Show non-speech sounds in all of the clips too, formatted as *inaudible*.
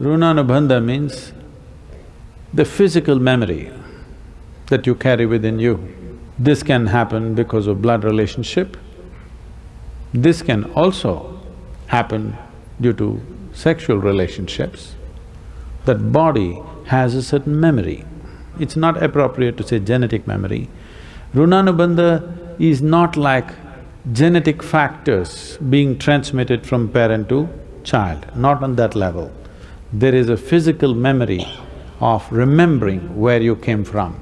Runanubandha means the physical memory that you carry within you. This can happen because of blood relationship. This can also happen due to sexual relationships. That body has a certain memory. It's not appropriate to say genetic memory. Runanubandha is not like genetic factors being transmitted from parent to child, not on that level. There is a physical memory of remembering where you came from.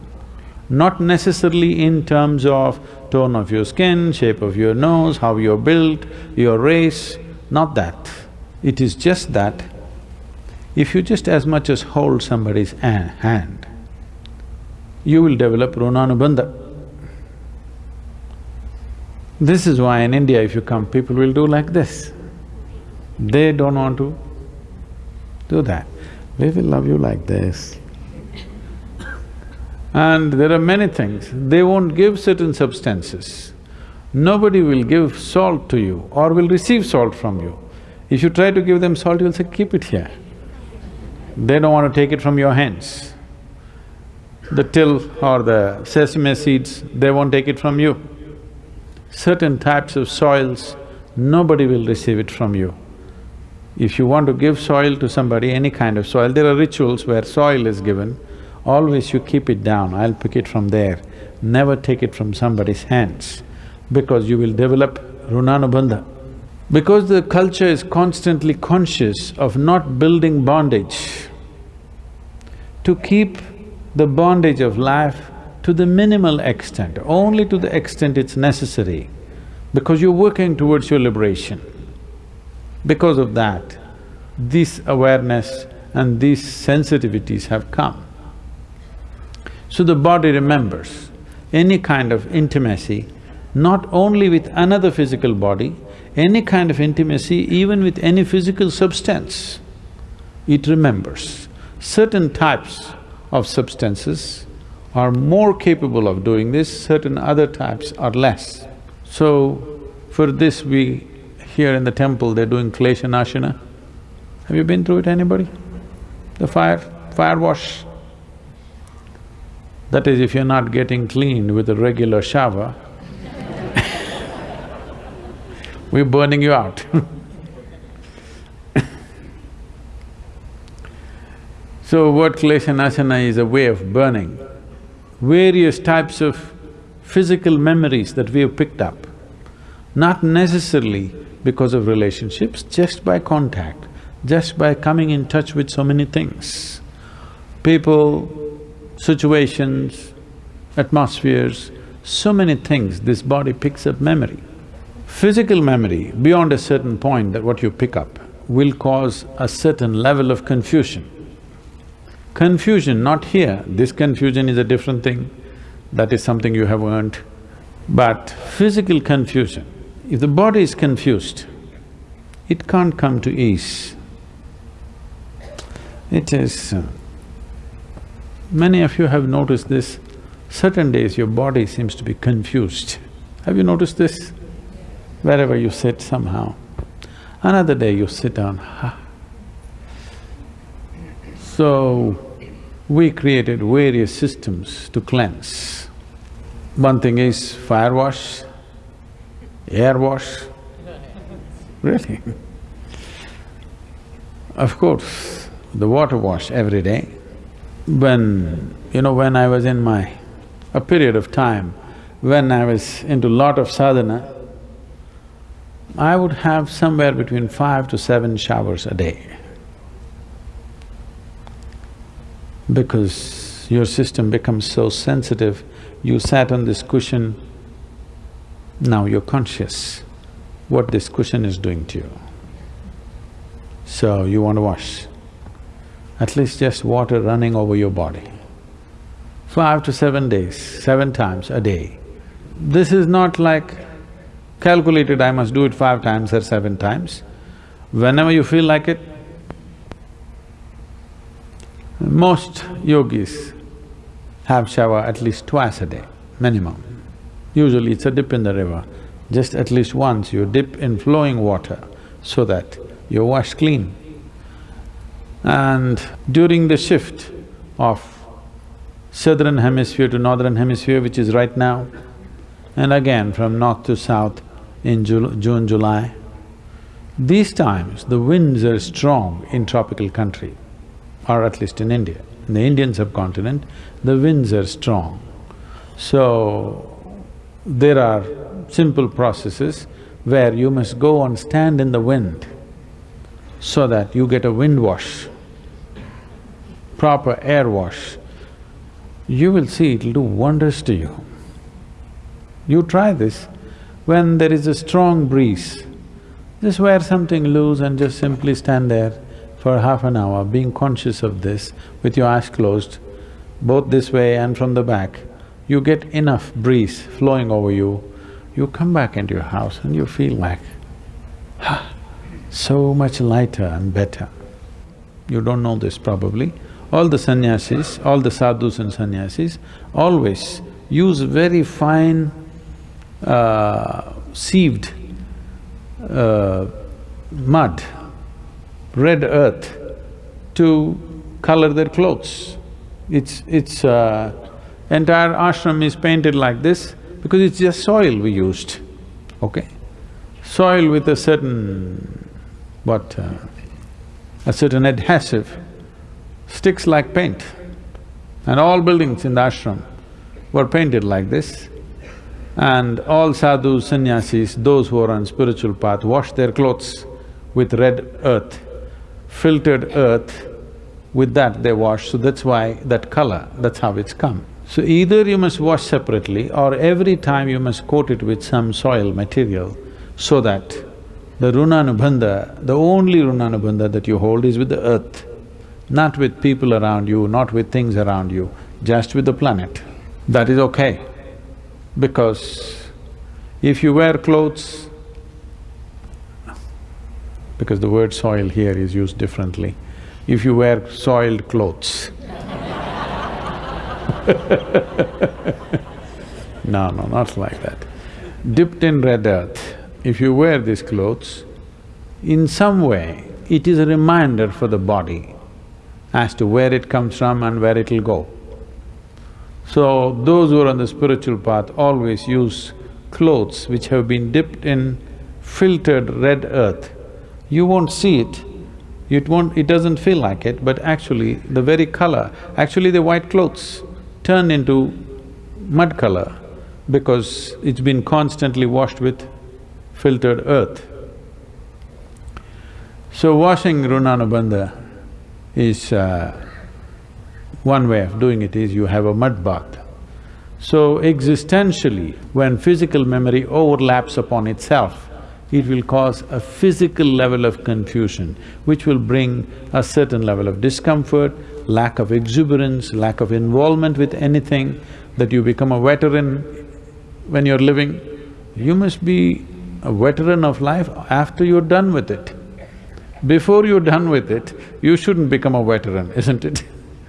Not necessarily in terms of tone of your skin, shape of your nose, how you're built, your race, not that. It is just that if you just as much as hold somebody's hand, you will develop runanubandha. This is why in India if you come, people will do like this. They don't want to do that. We will love you like this. And there are many things, they won't give certain substances. Nobody will give salt to you or will receive salt from you. If you try to give them salt, you'll say, keep it here. They don't want to take it from your hands. The til or the sesame seeds, they won't take it from you. Certain types of soils, nobody will receive it from you. If you want to give soil to somebody, any kind of soil, there are rituals where soil is given, always you keep it down, I'll pick it from there. Never take it from somebody's hands because you will develop runanubandha. Because the culture is constantly conscious of not building bondage, to keep the bondage of life to the minimal extent, only to the extent it's necessary, because you're working towards your liberation. Because of that, this awareness and these sensitivities have come. So the body remembers any kind of intimacy, not only with another physical body, any kind of intimacy, even with any physical substance, it remembers. Certain types of substances are more capable of doing this, certain other types are less. So, for this we… here in the temple they're doing klesha nashana. Have you been through it, anybody? The fire… fire wash. That is, if you're not getting cleaned with a regular shower, *laughs* we're burning you out *laughs* So what klesha nashana is a way of burning various types of physical memories that we have picked up, not necessarily because of relationships, just by contact, just by coming in touch with so many things. People, situations, atmospheres, so many things, this body picks up memory. Physical memory, beyond a certain point that what you pick up, will cause a certain level of confusion. Confusion, not here, this confusion is a different thing, that is something you have earned. But physical confusion, if the body is confused, it can't come to ease. It is… Uh, many of you have noticed this, certain days your body seems to be confused. Have you noticed this? wherever you sit somehow. Another day you sit down, ha. So, we created various systems to cleanse. One thing is fire wash, air wash, really. of course, the water wash every day. When… you know, when I was in my… a period of time when I was into lot of sadhana, I would have somewhere between five to seven showers a day. Because your system becomes so sensitive, you sat on this cushion, now you're conscious what this cushion is doing to you. So you want to wash, at least just water running over your body. Five to seven days, seven times a day. This is not like calculated I must do it five times or seven times. Whenever you feel like it, most yogis have shower at least twice a day, minimum. Usually it's a dip in the river, just at least once you dip in flowing water so that you're washed clean. And during the shift of southern hemisphere to northern hemisphere, which is right now, and again from north to south in June, July, these times the winds are strong in tropical country, or at least in India. In the Indian subcontinent, the winds are strong. So, there are simple processes where you must go and stand in the wind so that you get a wind wash, proper air wash, you will see it'll do wonders to you. You try this, when there is a strong breeze, just wear something loose and just simply stand there for half an hour, being conscious of this with your eyes closed, both this way and from the back. You get enough breeze flowing over you, you come back into your house and you feel like, ah, so much lighter and better. You don't know this probably. All the sannyasis, all the sadhus and sannyasis always use very fine uh, sieved uh, mud, red earth to color their clothes. It's… it's… Uh, entire ashram is painted like this because it's just soil we used, okay? Soil with a certain what, uh, a certain adhesive sticks like paint. And all buildings in the ashram were painted like this. And all sadhus, sannyasis, those who are on spiritual path, wash their clothes with red earth, filtered earth, with that they wash, so that's why that color, that's how it's come. So either you must wash separately or every time you must coat it with some soil material so that the runanubandha, the only runanubandha that you hold is with the earth, not with people around you, not with things around you, just with the planet. That is okay, because if you wear clothes, because the word soil here is used differently, if you wear soiled clothes *laughs* no, no, not like that. Dipped in red earth, if you wear these clothes, in some way, it is a reminder for the body as to where it comes from and where it'll go. So, those who are on the spiritual path always use clothes which have been dipped in filtered red earth. You won't see it, it won't… it doesn't feel like it, but actually the very color, actually the white clothes turn into mud color because it's been constantly washed with filtered earth. So washing Runanubandha is… Uh, one way of doing it is you have a mud bath. So existentially, when physical memory overlaps upon itself, it will cause a physical level of confusion, which will bring a certain level of discomfort, lack of exuberance, lack of involvement with anything, that you become a veteran when you're living. You must be a veteran of life after you're done with it. Before you're done with it, you shouldn't become a veteran, isn't it?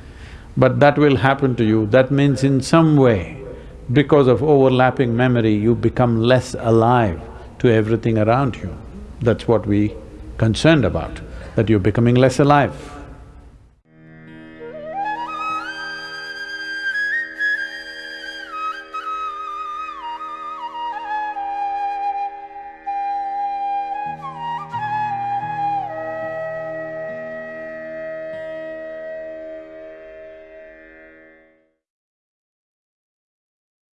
*laughs* but that will happen to you, that means in some way, because of overlapping memory, you become less alive to everything around you. That's what we concerned about, that you're becoming less alive.